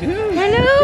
Hello.